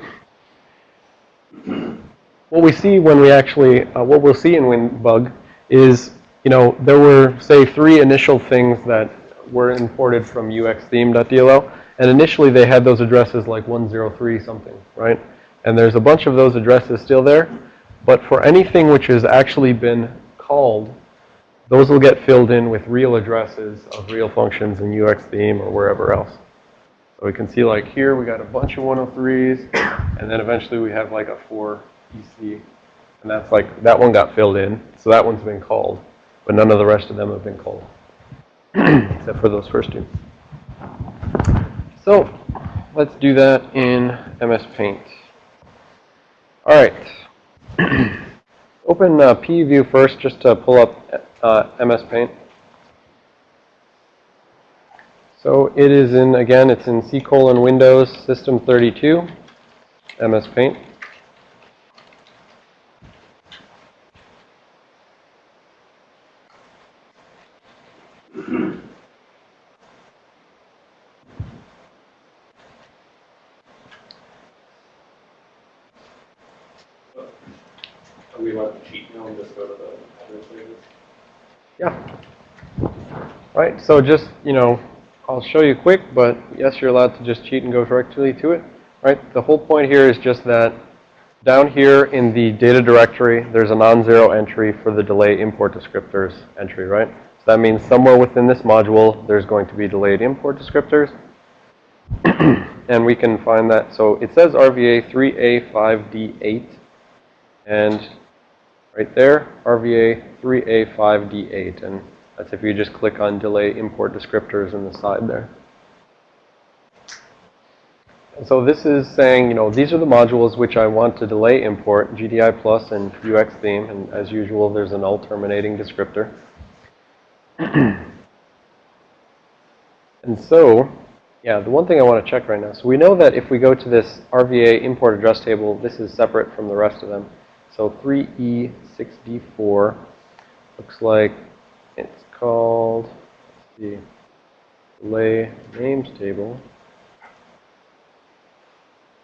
what we see when we actually, uh, what we'll see in WinDbg is, you know, there were, say, three initial things that were imported from uxtheme.dll. And initially they had those addresses like 103 something, right? And there's a bunch of those addresses still there. But for anything which has actually been called, those will get filled in with real addresses of real functions in UXtheme or wherever else. So we can see like here we got a bunch of 103s, and then eventually we have like a 4 EC. And that's like, that one got filled in, so that one's been called. But none of the rest of them have been called, [CLEARS THROAT] except for those first two. So let's do that in MS Paint. All right. [CLEARS THROAT] Open uh, PE view first just to pull up uh, MS Paint. So it is in, again, it's in C colon Windows System 32, MS Paint.
Are we allowed to cheat now and just go to the administrators?
Yeah. Right, so just, you know, I'll show you quick, but yes, you're allowed to just cheat and go directly to it. Right, the whole point here is just that down here in the data directory, there's a non-zero entry for the delay import descriptors entry, right? So that means somewhere within this module, there's going to be delayed import descriptors. [CLEARS THROAT] and we can find that. So it says RVA 3A5D8. And right there, RVA 3A5D8. And that's if you just click on delay import descriptors in the side there. So this is saying, you know, these are the modules which I want to delay import, GDI plus and UX theme. And as usual, there's a null terminating descriptor. and so, yeah, the one thing I want to check right now. So we know that if we go to this RVA import address table, this is separate from the rest of them. So 3E6D4 looks like it's called the delay names table.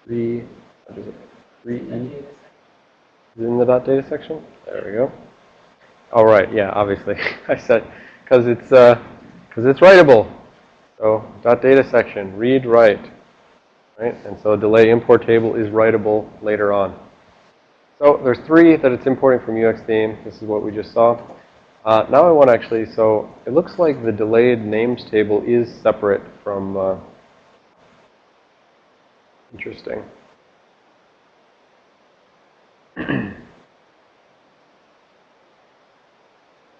3, what is it? 3E? Is it in the dot data section? There we go. All right, yeah, obviously. [LAUGHS] I said, because it's, uh, because it's writable. So dot data section, read, write. Right? And so delay import table is writable later on. So there's three that it's importing from UX theme. This is what we just saw. Uh, now I want to actually, so it looks like the delayed names table is separate from, uh, interesting. [CLEARS THROAT]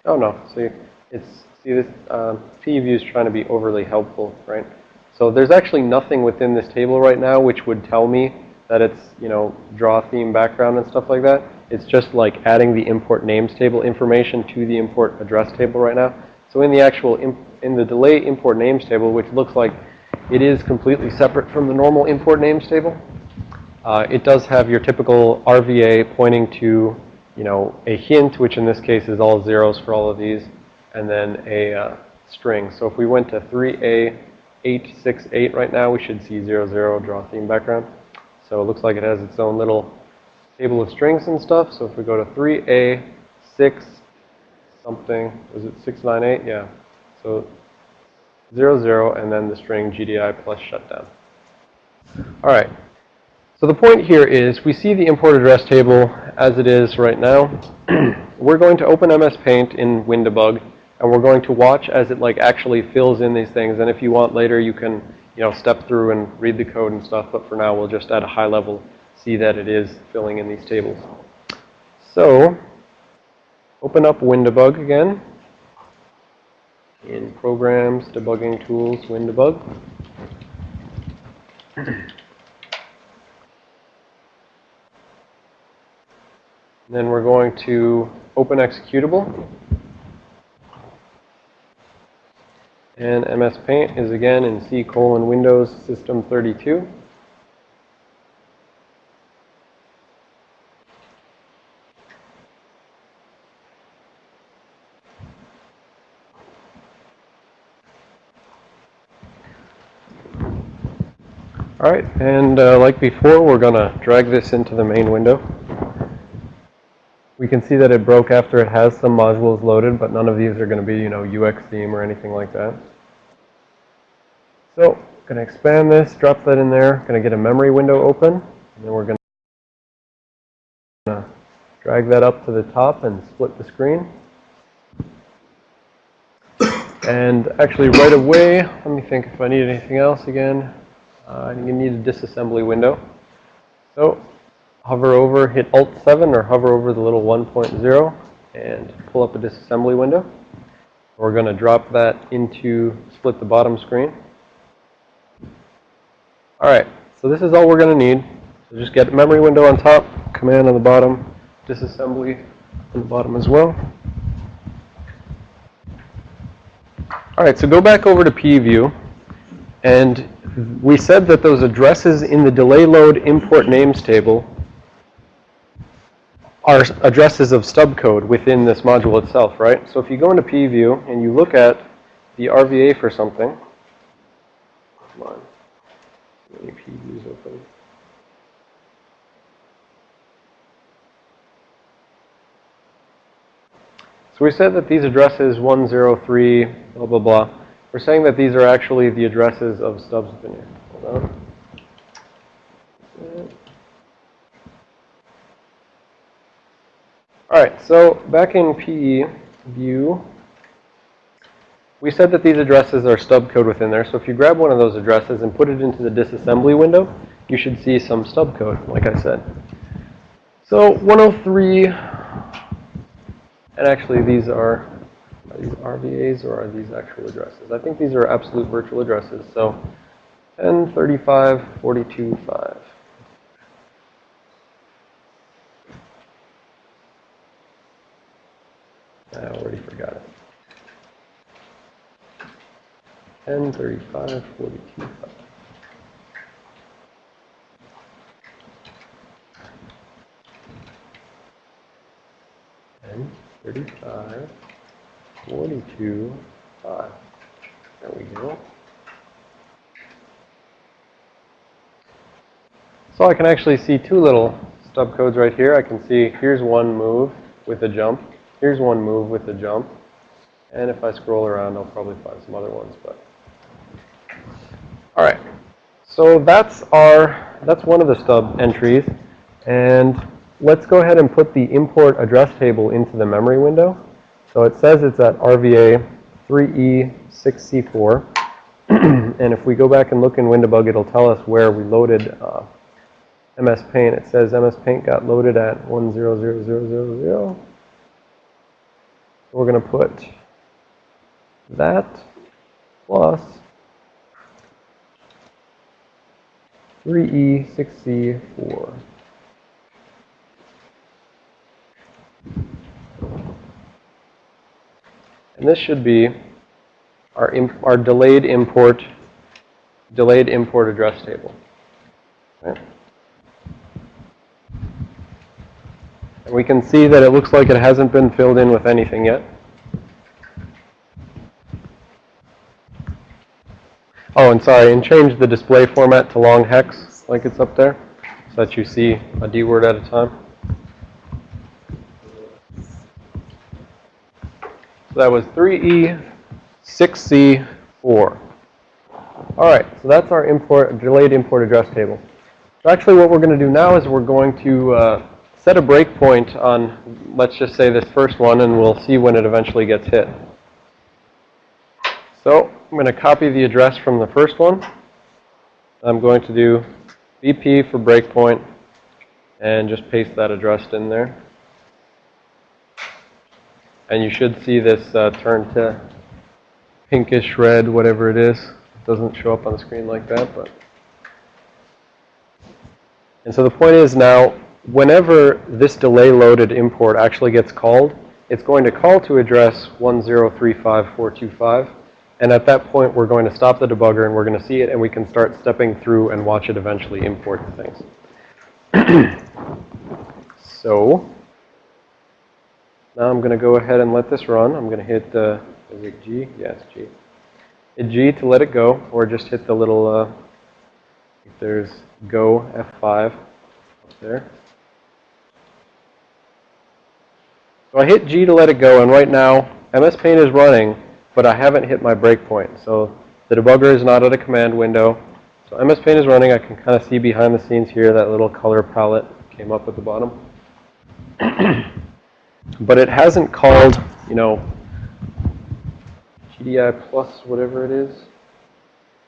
oh no, see, it's, see this, uh, PE view is trying to be overly helpful, right? So there's actually nothing within this table right now which would tell me that it's, you know, draw theme background and stuff like that. It's just like adding the import names table information to the import address table right now. So in the actual, in the delay import names table, which looks like it is completely separate from the normal import names table, uh, it does have your typical RVA pointing to, you know, a hint, which in this case is all zeros for all of these, and then a uh, string. So if we went to 3A868 right now, we should see 00 draw theme background. So it looks like it has its own little table of strings and stuff. So if we go to 3A6 something, was it 698? Yeah. So 00 and then the string GDI plus shutdown. All right. So the point here is we see the import address table as it is right now. [CLEARS THROAT] we're going to open MS Paint in WinDbg and we're going to watch as it like actually fills in these things. And if you want later, you can, you know, step through and read the code and stuff. But for now, we'll just at a high level see that it is filling in these tables. So open up WinDbg again. In Programs, Debugging Tools, WinDbg. Then we're going to open executable. And MS Paint is again in C colon Windows System 32. All right, and uh, like before, we're going to drag this into the main window. We can see that it broke after it has some modules loaded, but none of these are going to be, you know, UX theme or anything like that. So, going to expand this, drop that in there, going to get a memory window open, and then we're going to drag that up to the top and split the screen. And actually right away, let me think if I need anything else again. Uh, you need a disassembly window. So hover over, hit Alt 7 or hover over the little 1.0 and pull up a disassembly window. We're going to drop that into split the bottom screen. All right, so this is all we're going to need. So just get memory window on top, command on the bottom, disassembly on the bottom as well. All right, so go back over to PE view and we said that those addresses in the delay load import names table are addresses of stub code within this module itself, right? So if you go into PE view and you look at the RVA for something, come on, PE views open. So we said that these addresses 103, blah, blah, blah, we're saying that these are actually the addresses of stubs within here. Hold on. All right, so back in PE view, we said that these addresses are stub code within there. So if you grab one of those addresses and put it into the disassembly window, you should see some stub code, like I said. So 103, and actually these are are these RVAs or are these actual addresses? I think these are absolute virtual addresses. So 10, 35, 42, 5. I already forgot it. 10, 35, 42, 5. Ten, thirty-five. 42, 5. There we go. So I can actually see two little stub codes right here. I can see here's one move with a jump. Here's one move with a jump. And if I scroll around, I'll probably find some other ones. But All right. So that's our, that's one of the stub entries. And let's go ahead and put the import address table into the memory window. So it says it's at RVA 3E6C4. [CLEARS THROAT] and if we go back and look in WinDbg, it'll tell us where we loaded uh, MS Paint. It says MS Paint got loaded at 100000. We're going to put that plus 3E6C4. And this should be our, our delayed import, delayed import address table. We can see that it looks like it hasn't been filled in with anything yet. Oh, and sorry, and change the display format to long hex like it's up there so that you see a D word at a time. So that was 3E, 6C, 4. All right, so that's our import, delayed import address table. So actually what we're going to do now is we're going to uh, set a breakpoint on, let's just say this first one, and we'll see when it eventually gets hit. So I'm going to copy the address from the first one. I'm going to do BP for breakpoint and just paste that address in there. And you should see this uh, turn to pinkish red, whatever it is. It doesn't show up on the screen like that, but. And so the point is now, whenever this delay loaded import actually gets called, it's going to call to address 1035425. And at that point, we're going to stop the debugger and we're going to see it and we can start stepping through and watch it eventually import the things. [CLEARS THROAT] so, now I'm going to go ahead and let this run. I'm going to hit, uh, is it G? Yes, G. Hit G to let it go, or just hit the little, uh, if there's go F5 up there. So I hit G to let it go, and right now, MS Paint is running, but I haven't hit my breakpoint. So the debugger is not at a command window. So MS Paint is running. I can kind of see behind the scenes here that little color palette came up at the bottom. [CLEARS THROAT] but it hasn't called, you know, GDI plus whatever it is.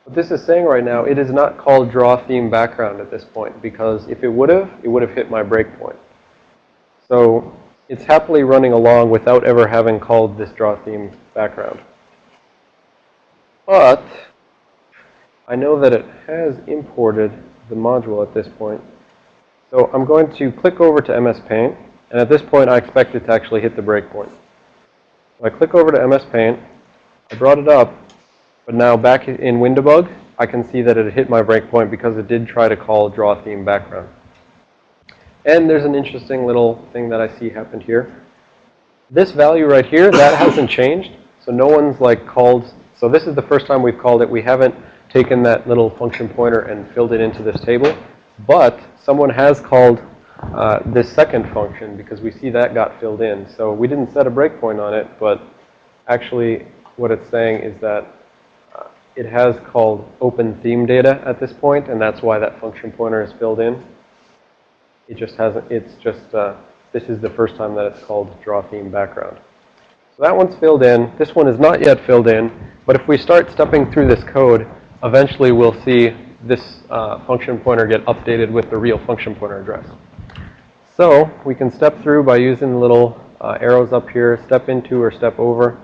What this is saying right now, it is not called draw theme background at this point because if it would have, it would have hit my breakpoint. So it's happily running along without ever having called this draw theme background. But I know that it has imported the module at this point. So I'm going to click over to MS Paint. And at this point, I expect it to actually hit the breakpoint. So I click over to MS Paint. I brought it up. But now back in WinDbg, I can see that it hit my breakpoint because it did try to call draw theme background. And there's an interesting little thing that I see happened here. This value right here, that [COUGHS] hasn't changed. So no one's like called, so this is the first time we've called it. We haven't taken that little function pointer and filled it into this table. But someone has called uh, this second function because we see that got filled in. So we didn't set a breakpoint on it, but actually what it's saying is that uh, it has called open theme data at this point, and that's why that function pointer is filled in. It just hasn't, it's just, uh, this is the first time that it's called draw theme background. So that one's filled in. This one is not yet filled in, but if we start stepping through this code, eventually we'll see this uh, function pointer get updated with the real function pointer address. So we can step through by using little uh, arrows up here, step into or step over.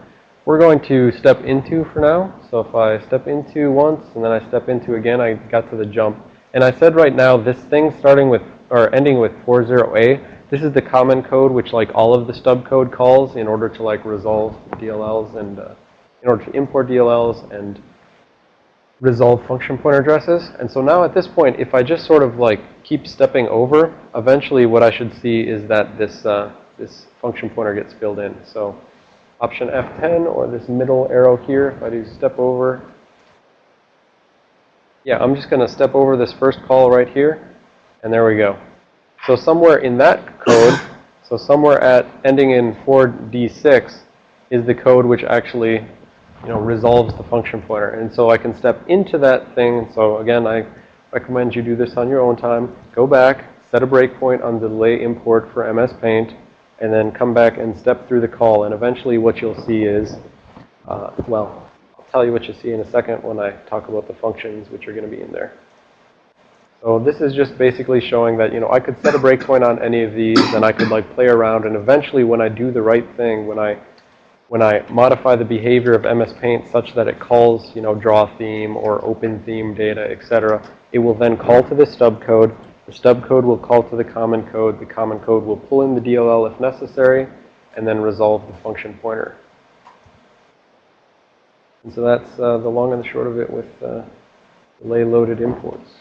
We're going to step into for now. So if I step into once and then I step into again, I got to the jump. And I said right now, this thing starting with, or ending with 40A, this is the common code which like all of the stub code calls in order to like resolve DLLs and uh, in order to import DLLs and resolve function pointer addresses. And so now at this point, if I just sort of like keep stepping over, eventually what I should see is that this, uh, this function pointer gets filled in. So option F10 or this middle arrow here, if I do step over. Yeah, I'm just going to step over this first call right here. And there we go. So somewhere in that code, so somewhere at ending in 4D6 is the code which actually, you know, resolves the function pointer. And so I can step into that thing. So again, I recommend you do this on your own time. Go back, set a breakpoint on the delay import for MS Paint, and then come back and step through the call. And eventually what you'll see is, uh, well, I'll tell you what you see in a second when I talk about the functions which are going to be in there. So this is just basically showing that, you know, I could set a breakpoint on any of these and I could like play around and eventually when I do the right thing, when I when I modify the behavior of MS Paint such that it calls, you know, draw theme or open theme data, etc., it will then call to the stub code. The stub code will call to the common code. The common code will pull in the DLL if necessary and then resolve the function pointer. And so that's uh, the long and the short of it with uh, delay loaded imports.